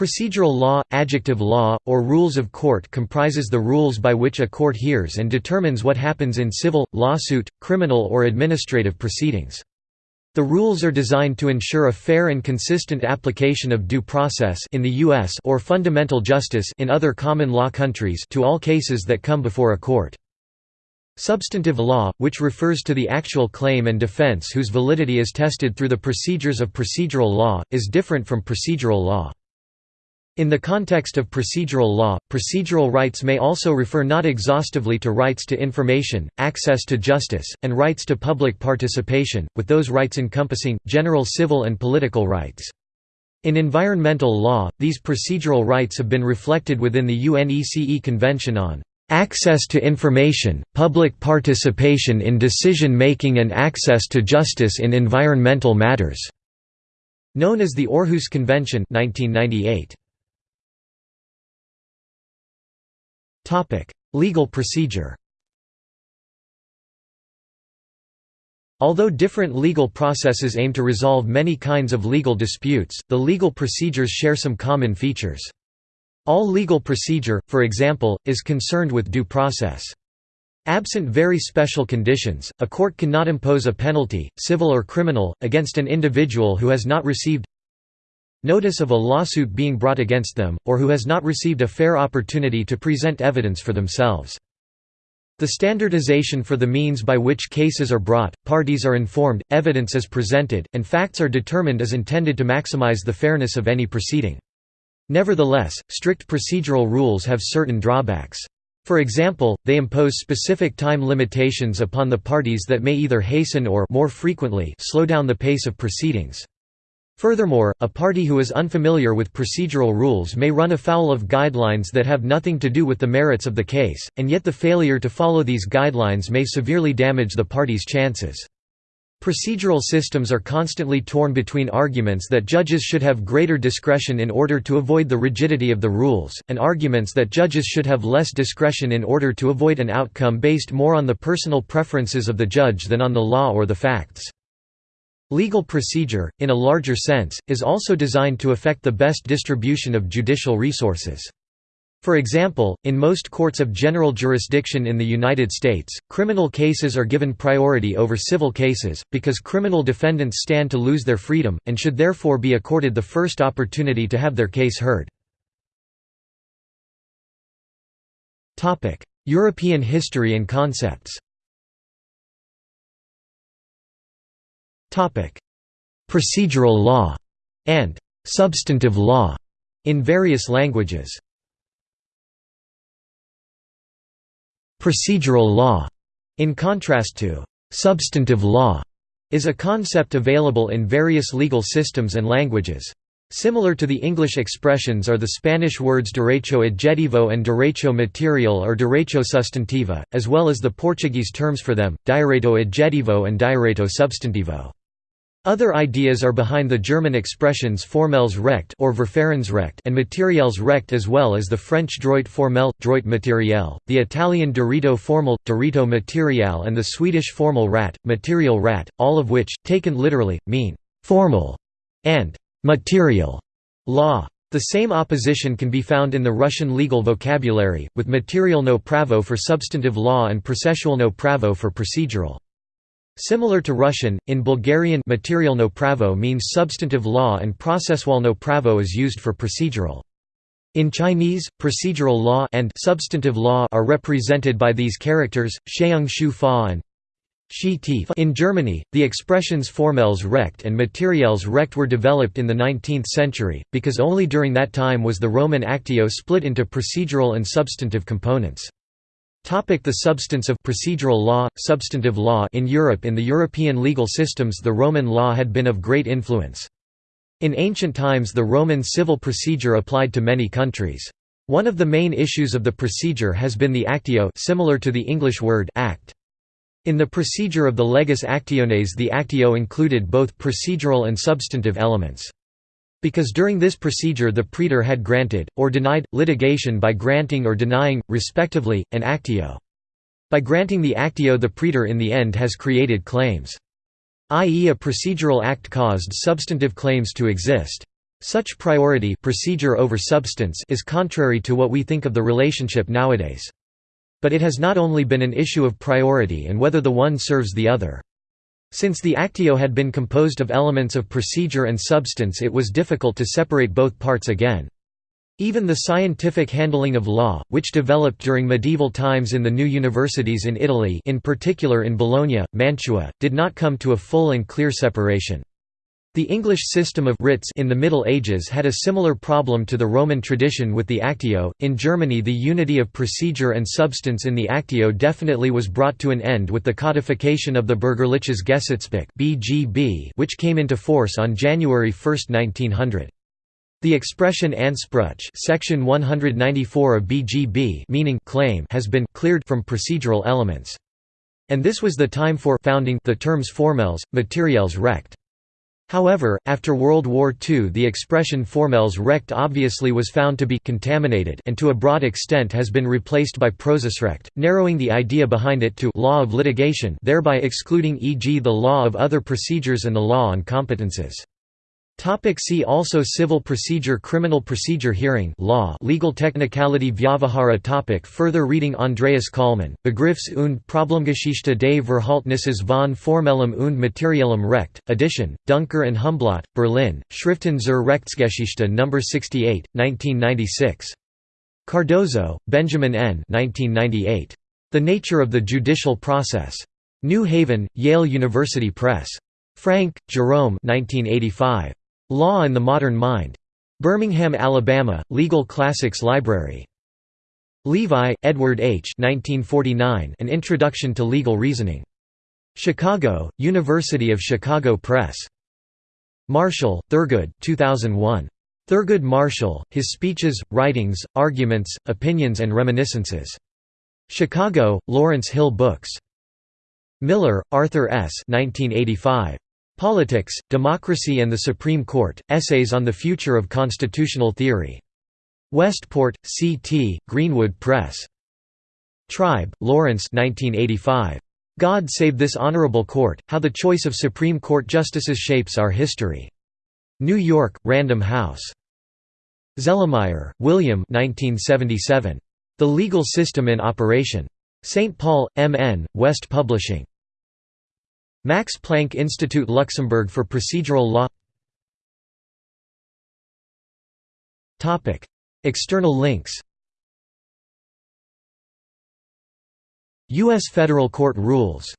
Procedural law, adjective law, or rules of court comprises the rules by which a court hears and determines what happens in civil, lawsuit, criminal or administrative proceedings. The rules are designed to ensure a fair and consistent application of due process in the US or fundamental justice in other common law countries to all cases that come before a court. Substantive law, which refers to the actual claim and defense whose validity is tested through the procedures of procedural law, is different from procedural law. In the context of procedural law, procedural rights may also refer not exhaustively to rights to information, access to justice, and rights to public participation, with those rights encompassing, general civil and political rights. In environmental law, these procedural rights have been reflected within the UNECE Convention on "...access to information, public participation in decision-making and access to justice in environmental matters", known as the Aarhus Convention 1998. Legal procedure Although different legal processes aim to resolve many kinds of legal disputes, the legal procedures share some common features. All legal procedure, for example, is concerned with due process. Absent very special conditions, a court cannot impose a penalty, civil or criminal, against an individual who has not received notice of a lawsuit being brought against them, or who has not received a fair opportunity to present evidence for themselves. The standardization for the means by which cases are brought, parties are informed, evidence is presented, and facts are determined is intended to maximize the fairness of any proceeding. Nevertheless, strict procedural rules have certain drawbacks. For example, they impose specific time limitations upon the parties that may either hasten or more frequently slow down the pace of proceedings. Furthermore, a party who is unfamiliar with procedural rules may run afoul of guidelines that have nothing to do with the merits of the case, and yet the failure to follow these guidelines may severely damage the party's chances. Procedural systems are constantly torn between arguments that judges should have greater discretion in order to avoid the rigidity of the rules, and arguments that judges should have less discretion in order to avoid an outcome based more on the personal preferences of the judge than on the law or the facts. Legal procedure, in a larger sense, is also designed to affect the best distribution of judicial resources. For example, in most courts of general jurisdiction in the United States, criminal cases are given priority over civil cases, because criminal defendants stand to lose their freedom, and should therefore be accorded the first opportunity to have their case heard. European history and concepts Procedural law and substantive law in various languages. Procedural law, in contrast to substantive law, is a concept available in various legal systems and languages. Similar to the English expressions are the Spanish words derecho adjetivo and derecho material or derecho sustantiva, as well as the Portuguese terms for them, direito adjetivo and direito substantivo. Other ideas are behind the German expressions formelles recht or Verfahrensrecht and materials recht as well as the French droit formel, droit matériel, the Italian diritto formale, diritto materiale and the Swedish formal rat, material rat, all of which, taken literally, mean «formal» and «material» law. The same opposition can be found in the Russian legal vocabulary, with materialno pravo for substantive law and processualno pravo for procedural. Similar to Russian, in Bulgarian materialno pravo means substantive law and processualno pravo is used for procedural. In Chinese, procedural law and substantive law are represented by these characters, sheung shu fa and In Germany, the expressions formelles recht and materials recht were developed in the 19th century, because only during that time was the Roman actio split into procedural and substantive components. Topic the substance of procedural law, substantive law In Europe in the European legal systems the Roman law had been of great influence. In ancient times the Roman civil procedure applied to many countries. One of the main issues of the procedure has been the actio similar to the English word act. In the procedure of the legis actiones the actio included both procedural and substantive elements. Because during this procedure the praetor had granted, or denied, litigation by granting or denying, respectively, an actio. By granting the actio the praetor in the end has created claims. i.e. a procedural act caused substantive claims to exist. Such priority procedure over substance is contrary to what we think of the relationship nowadays. But it has not only been an issue of priority and whether the one serves the other. Since the Actio had been composed of elements of procedure and substance it was difficult to separate both parts again. Even the scientific handling of law, which developed during medieval times in the new universities in Italy in particular in Bologna, Mantua, did not come to a full and clear separation. The English system of writs in the Middle Ages had a similar problem to the Roman tradition with the Actio. In Germany, the unity of procedure and substance in the Actio definitely was brought to an end with the codification of the Bürgerliches Gesetzbuch (BGB), which came into force on January 1, 1900. The expression Anspruch, section 194 of BGB, meaning claim, has been cleared from procedural elements. And this was the time for founding the terms formels, materiels recht. However, after World War II the expression formels recht obviously was found to be contaminated and to a broad extent has been replaced by Prozessrecht, narrowing the idea behind it to law of litigation thereby excluding e.g. the law of other procedures and the law on competences. Topic see also Civil procedure Criminal procedure Hearing law Legal technicality Vyavahara topic Further reading Andreas Kollmann, Begriffs und Problemgeschichte des Verhaltnisses von Formellem und Materiellem Recht, edition, Duncker and Humblot, Berlin, Schriften zur Rechtsgeschichte No. 68, 1996. Cardozo, Benjamin N. 1998. The Nature of the Judicial Process. New Haven, Yale University Press. Frank, Jerome 1985. Law and the Modern Mind. Birmingham, Alabama, Legal Classics Library. Levi, Edward H. 1949, An Introduction to Legal Reasoning. Chicago, University of Chicago Press. Marshall, Thurgood 2001. Thurgood Marshall, His Speeches, Writings, Arguments, Opinions and Reminiscences. Chicago, Lawrence Hill Books. Miller, Arthur S. 1985. Politics, Democracy and the Supreme Court, Essays on the Future of Constitutional Theory. Westport, C.T., Greenwood Press. Tribe, Lawrence 1985. God Save This Honorable Court, How the Choice of Supreme Court Justices Shapes Our History. New York, Random House. Zelermyer, William 1977. The Legal System in Operation. St. Paul, M.N., West Publishing. Max Planck Institute Luxembourg for Procedural Law. External links. U.S. Federal Court Rules